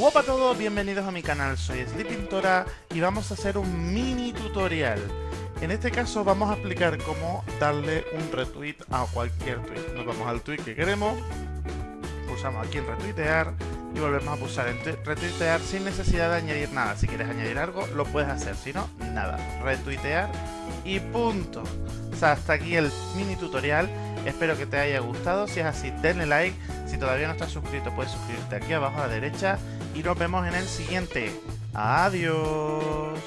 Hola a todos, bienvenidos a mi canal, soy Sleepintora y vamos a hacer un mini tutorial. En este caso vamos a explicar cómo darle un retweet a cualquier tweet. Nos vamos al tweet que queremos, pulsamos aquí en retuitear y volvemos a pulsar en retuitear sin necesidad de añadir nada. Si quieres añadir algo, lo puedes hacer, si no, nada. Retuitear y punto. O sea, hasta aquí el mini tutorial. Espero que te haya gustado. Si es así, denle like. Si todavía no estás suscrito, puedes suscribirte aquí abajo a la derecha. Y nos vemos en el siguiente. Adiós.